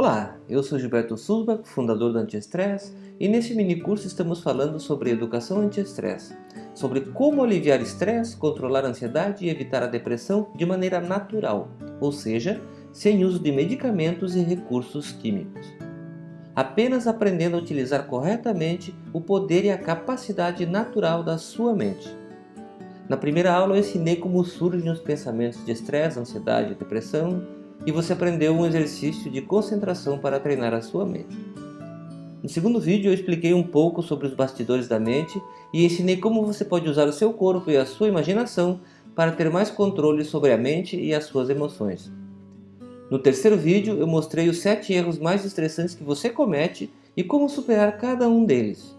Olá, eu sou Gilberto Sulbach, fundador do Anti-Estresse, e nesse mini curso estamos falando sobre educação anti-estresse, sobre como aliviar estresse, controlar a ansiedade e evitar a depressão de maneira natural, ou seja, sem uso de medicamentos e recursos químicos. Apenas aprendendo a utilizar corretamente o poder e a capacidade natural da sua mente. Na primeira aula eu ensinei como surgem os pensamentos de estresse, ansiedade e depressão, e você aprendeu um exercício de concentração para treinar a sua mente. No segundo vídeo eu expliquei um pouco sobre os bastidores da mente e ensinei como você pode usar o seu corpo e a sua imaginação para ter mais controle sobre a mente e as suas emoções. No terceiro vídeo eu mostrei os 7 erros mais estressantes que você comete e como superar cada um deles.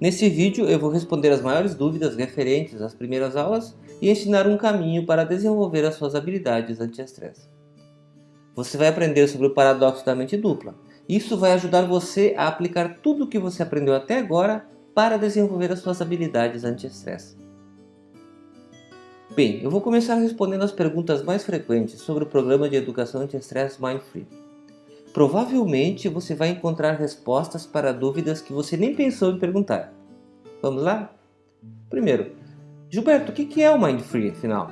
Nesse vídeo eu vou responder as maiores dúvidas referentes às primeiras aulas e ensinar um caminho para desenvolver as suas habilidades anti-estresse. Você vai aprender sobre o paradoxo da mente dupla. Isso vai ajudar você a aplicar tudo o que você aprendeu até agora para desenvolver as suas habilidades anti-estresse. Bem, eu vou começar respondendo as perguntas mais frequentes sobre o programa de educação anti-estresse Mindfree. Provavelmente você vai encontrar respostas para dúvidas que você nem pensou em perguntar. Vamos lá? Primeiro, Gilberto, o que é o Mindfree afinal?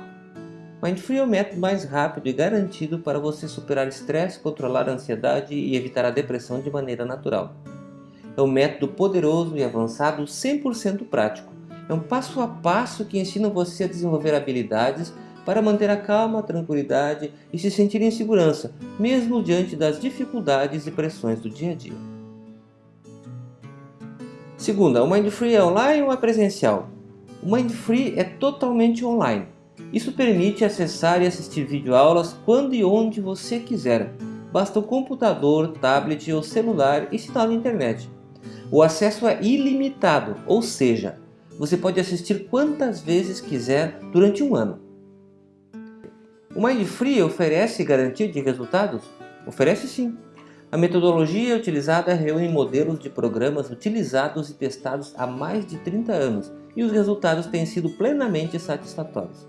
Mindfree é o método mais rápido e garantido para você superar estresse, controlar a ansiedade e evitar a depressão de maneira natural. É um método poderoso e avançado 100% prático. É um passo a passo que ensina você a desenvolver habilidades para manter a calma, a tranquilidade e se sentir em segurança, mesmo diante das dificuldades e pressões do dia a dia. Segunda, o Mindfree é online ou é presencial? O Mindfree é totalmente online. Isso permite acessar e assistir videoaulas quando e onde você quiser. Basta um computador, tablet ou celular e sinal de internet. O acesso é ilimitado, ou seja, você pode assistir quantas vezes quiser durante um ano. O Mindfree oferece garantia de resultados? Oferece sim. A metodologia utilizada reúne modelos de programas utilizados e testados há mais de 30 anos e os resultados têm sido plenamente satisfatórios.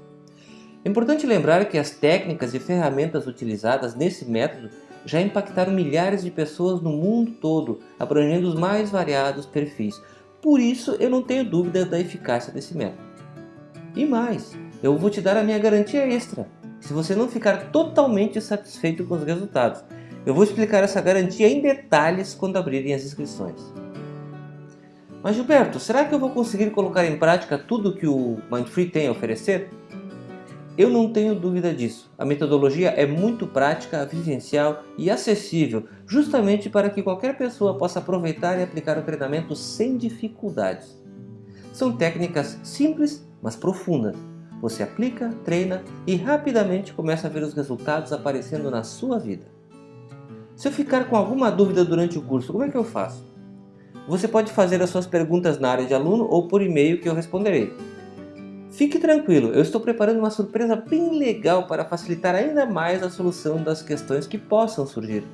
É importante lembrar que as técnicas e ferramentas utilizadas nesse método já impactaram milhares de pessoas no mundo todo, abrangendo os mais variados perfis. Por isso, eu não tenho dúvida da eficácia desse método. E mais, eu vou te dar a minha garantia extra, se você não ficar totalmente satisfeito com os resultados. Eu vou explicar essa garantia em detalhes quando abrirem as inscrições. Mas Gilberto, será que eu vou conseguir colocar em prática tudo que o Mindfree tem a oferecer? Eu não tenho dúvida disso. A metodologia é muito prática, vivencial e acessível, justamente para que qualquer pessoa possa aproveitar e aplicar o treinamento sem dificuldades. São técnicas simples, mas profundas. Você aplica, treina e rapidamente começa a ver os resultados aparecendo na sua vida. Se eu ficar com alguma dúvida durante o curso, como é que eu faço? Você pode fazer as suas perguntas na área de aluno ou por e-mail que eu responderei. Fique tranquilo, eu estou preparando uma surpresa bem legal para facilitar ainda mais a solução das questões que possam surgir.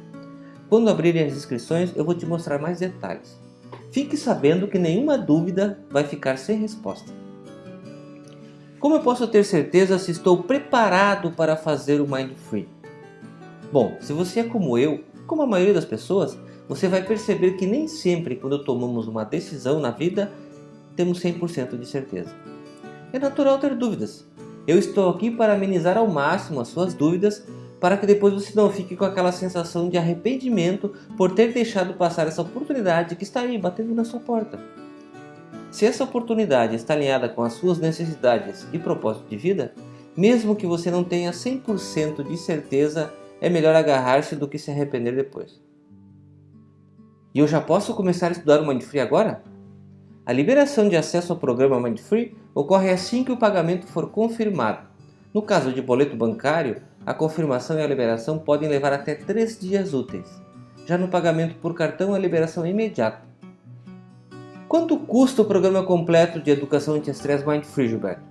Quando abrirem as inscrições, eu vou te mostrar mais detalhes. Fique sabendo que nenhuma dúvida vai ficar sem resposta. Como eu posso ter certeza se estou preparado para fazer o Mind Free? Bom, se você é como eu, como a maioria das pessoas, você vai perceber que nem sempre quando tomamos uma decisão na vida, temos 100% de certeza. É natural ter dúvidas. Eu estou aqui para amenizar ao máximo as suas dúvidas, para que depois você não fique com aquela sensação de arrependimento por ter deixado passar essa oportunidade que está aí batendo na sua porta. Se essa oportunidade está alinhada com as suas necessidades e propósito de vida, mesmo que você não tenha 100% de certeza, é melhor agarrar-se do que se arrepender depois. E eu já posso começar a estudar o Mindfree agora? A liberação de acesso ao programa Mindfree ocorre assim que o pagamento for confirmado. No caso de boleto bancário, a confirmação e a liberação podem levar até 3 dias úteis. Já no pagamento por cartão, a liberação é imediata. Quanto custa o programa completo de educação anti-estresse Mindfree, Gilberto?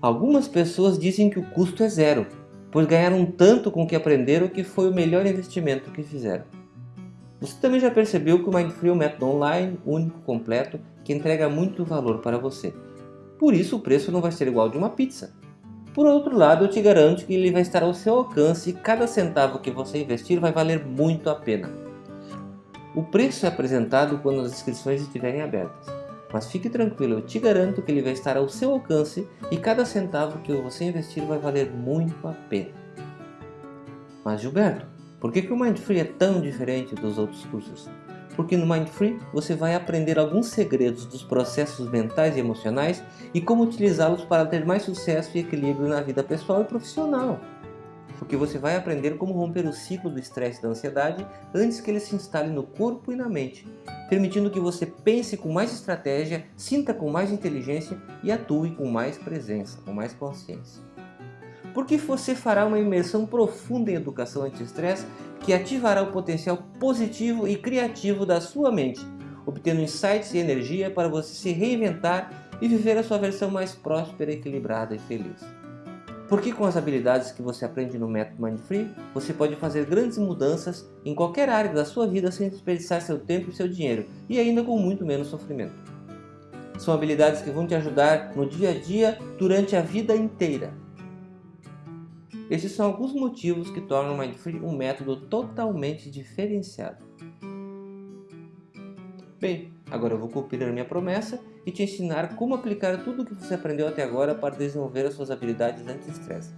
Algumas pessoas dizem que o custo é zero, pois ganharam tanto com o que aprenderam que foi o melhor investimento que fizeram. Você também já percebeu que o Mindfree é um método online, único, completo, que entrega muito valor para você. Por isso o preço não vai ser igual de uma pizza. Por outro lado, eu te garanto que ele vai estar ao seu alcance e cada centavo que você investir vai valer muito a pena. O preço é apresentado quando as inscrições estiverem abertas. Mas fique tranquilo, eu te garanto que ele vai estar ao seu alcance e cada centavo que você investir vai valer muito a pena. Mas Gilberto, por que, que o Mindfree é tão diferente dos outros cursos? Porque no Mindfree você vai aprender alguns segredos dos processos mentais e emocionais e como utilizá-los para ter mais sucesso e equilíbrio na vida pessoal e profissional. Porque você vai aprender como romper o ciclo do estresse e da ansiedade antes que ele se instale no corpo e na mente, permitindo que você pense com mais estratégia, sinta com mais inteligência e atue com mais presença, com mais consciência porque você fará uma imersão profunda em educação anti-estresse que ativará o potencial positivo e criativo da sua mente, obtendo insights e energia para você se reinventar e viver a sua versão mais próspera, equilibrada e feliz. Porque com as habilidades que você aprende no método Mindfree, você pode fazer grandes mudanças em qualquer área da sua vida sem desperdiçar seu tempo e seu dinheiro, e ainda com muito menos sofrimento. São habilidades que vão te ajudar no dia a dia durante a vida inteira. Esses são alguns motivos que tornam o Mindfree um método totalmente diferenciado. Bem, agora eu vou cumprir a minha promessa e te ensinar como aplicar tudo o que você aprendeu até agora para desenvolver as suas habilidades anti-estresse.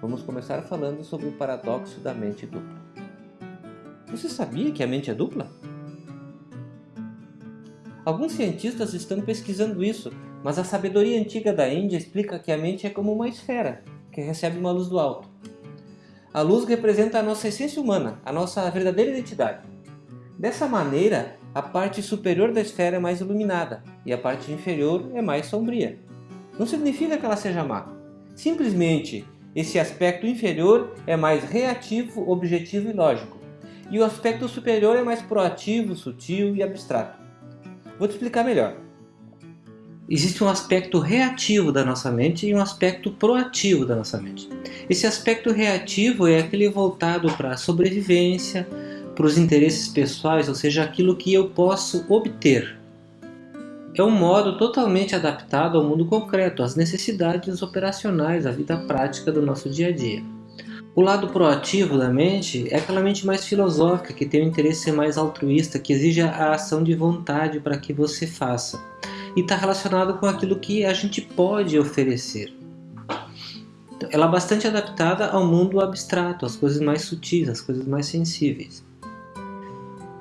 Vamos começar falando sobre o paradoxo da mente dupla. Você sabia que a mente é dupla? Alguns cientistas estão pesquisando isso, mas a sabedoria antiga da Índia explica que a mente é como uma esfera, que recebe uma luz do alto. A luz representa a nossa essência humana, a nossa verdadeira identidade. Dessa maneira, a parte superior da esfera é mais iluminada e a parte inferior é mais sombria. Não significa que ela seja má. Simplesmente, esse aspecto inferior é mais reativo, objetivo e lógico. E o aspecto superior é mais proativo, sutil e abstrato. Vou te explicar melhor existe um aspecto reativo da nossa mente e um aspecto proativo da nossa mente. Esse aspecto reativo é aquele voltado para a sobrevivência, para os interesses pessoais, ou seja, aquilo que eu posso obter. É um modo totalmente adaptado ao mundo concreto, às necessidades operacionais, à vida prática do nosso dia a dia. O lado proativo da mente é aquela mente mais filosófica, que tem um interesse mais altruísta, que exige a ação de vontade para que você faça e está relacionado com aquilo que a gente pode oferecer. Então, ela é bastante adaptada ao mundo abstrato, às coisas mais sutis, às coisas mais sensíveis.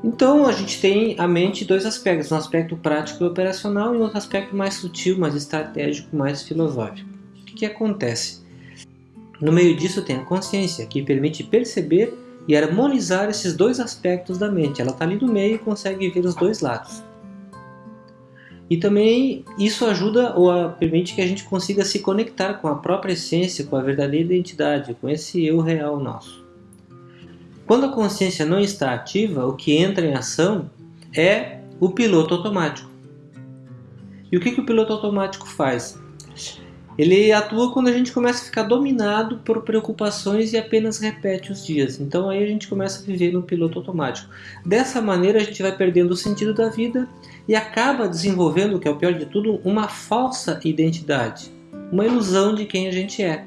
Então a gente tem a mente dois aspectos, um aspecto prático e operacional e outro aspecto mais sutil, mais estratégico, mais filosófico. O que, que acontece? No meio disso tem a consciência, que permite perceber e harmonizar esses dois aspectos da mente. Ela está ali no meio e consegue ver os dois lados. E também isso ajuda ou permite que a gente consiga se conectar com a própria essência, com a verdadeira identidade, com esse eu real nosso. Quando a consciência não está ativa, o que entra em ação é o piloto automático. E o que, que o piloto automático faz? Ele atua quando a gente começa a ficar dominado por preocupações e apenas repete os dias. Então aí a gente começa a viver no piloto automático. Dessa maneira a gente vai perdendo o sentido da vida e acaba desenvolvendo, o que é o pior de tudo, uma falsa identidade, uma ilusão de quem a gente é.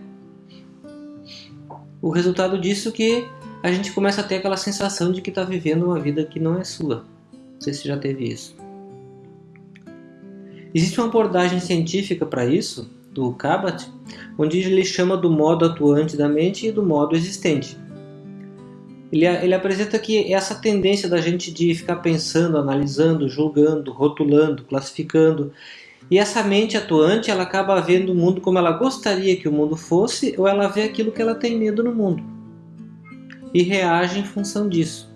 O resultado disso é que a gente começa a ter aquela sensação de que está vivendo uma vida que não é sua. Não sei se já teve isso. Existe uma abordagem científica para isso, do Kabat, onde ele chama do modo atuante da mente e do modo existente. Ele, ele apresenta que essa tendência da gente de ficar pensando, analisando, julgando, rotulando, classificando, e essa mente atuante ela acaba vendo o mundo como ela gostaria que o mundo fosse, ou ela vê aquilo que ela tem medo no mundo e reage em função disso.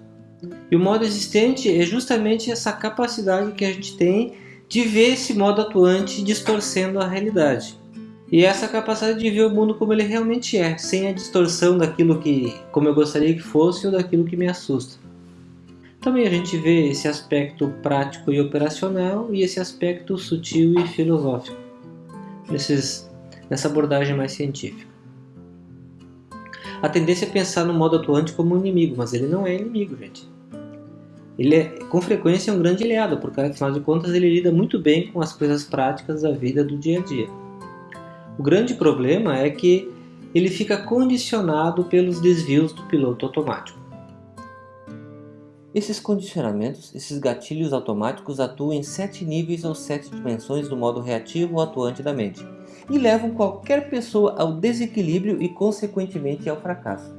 E o modo existente é justamente essa capacidade que a gente tem de ver esse modo atuante distorcendo a realidade. E essa capacidade de ver o mundo como ele realmente é, sem a distorção daquilo que, como eu gostaria que fosse ou daquilo que me assusta. Também a gente vê esse aspecto prático e operacional e esse aspecto sutil e filosófico nesses, nessa abordagem mais científica. A tendência é pensar no modo atuante como um inimigo, mas ele não é inimigo, gente. Ele é, com frequência, é um grande aliado, porque afinal de contas ele lida muito bem com as coisas práticas da vida do dia a dia. O grande problema é que ele fica condicionado pelos desvios do piloto automático. Esses condicionamentos, esses gatilhos automáticos atuam em sete níveis ou sete dimensões do modo reativo ou atuante da mente e levam qualquer pessoa ao desequilíbrio e consequentemente ao fracasso.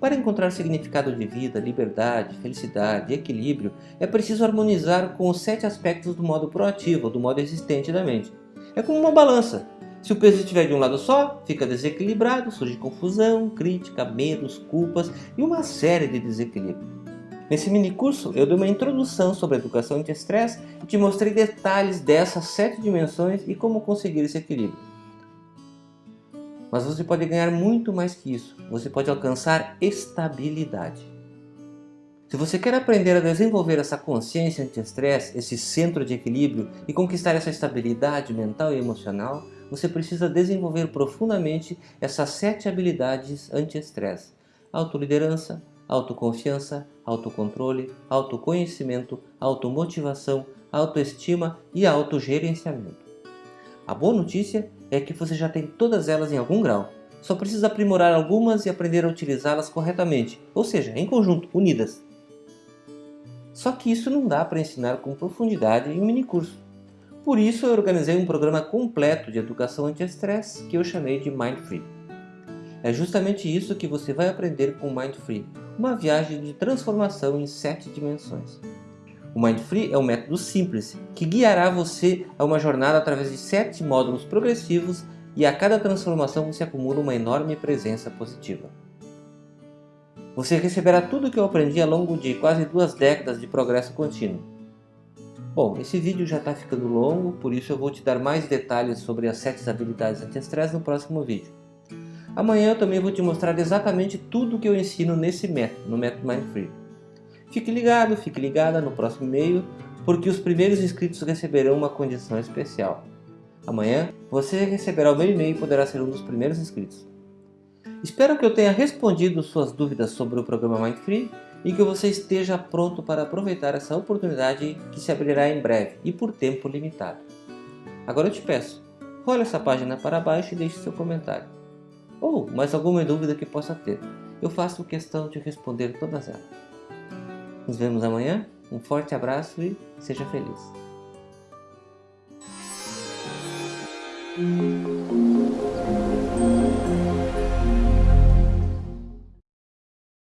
Para encontrar significado de vida, liberdade, felicidade equilíbrio, é preciso harmonizar com os sete aspectos do modo proativo, do modo existente da mente. É como uma balança. Se o peso estiver de um lado só, fica desequilibrado, surge confusão, crítica, medos, culpas e uma série de desequilíbrios. Nesse mini curso eu dei uma introdução sobre educação anti-estresse e te mostrei detalhes dessas sete dimensões e como conseguir esse equilíbrio. Mas você pode ganhar muito mais que isso. Você pode alcançar estabilidade. Se você quer aprender a desenvolver essa consciência anti-estresse, esse centro de equilíbrio e conquistar essa estabilidade mental e emocional, você precisa desenvolver profundamente essas sete habilidades anti-estresse. Autoliderança, autoconfiança, autocontrole, autoconhecimento, automotivação, autoestima e autogerenciamento. A boa notícia é que você já tem todas elas em algum grau. Só precisa aprimorar algumas e aprender a utilizá-las corretamente, ou seja, em conjunto, unidas. Só que isso não dá para ensinar com profundidade em um minicurso. Por isso eu organizei um programa completo de educação anti-estresse que eu chamei de Mind Free. É justamente isso que você vai aprender com o Mind Free, uma viagem de transformação em sete dimensões. O Mind Free é um método simples que guiará você a uma jornada através de sete módulos progressivos e a cada transformação você acumula uma enorme presença positiva. Você receberá tudo o que eu aprendi ao longo de quase duas décadas de progresso contínuo. Bom, esse vídeo já está ficando longo, por isso eu vou te dar mais detalhes sobre as sete habilidades anti-estresse no próximo vídeo. Amanhã eu também vou te mostrar exatamente tudo que eu ensino nesse método, no método Mind Free. Fique ligado, fique ligada no próximo e-mail, porque os primeiros inscritos receberão uma condição especial. Amanhã, você receberá o meu e-mail e poderá ser um dos primeiros inscritos. Espero que eu tenha respondido suas dúvidas sobre o programa Mind Free e que você esteja pronto para aproveitar essa oportunidade que se abrirá em breve e por tempo limitado. Agora eu te peço, role essa página para baixo e deixe seu comentário. Ou mais alguma dúvida que possa ter. Eu faço questão de responder todas elas. Nos vemos amanhã. Um forte abraço e seja feliz.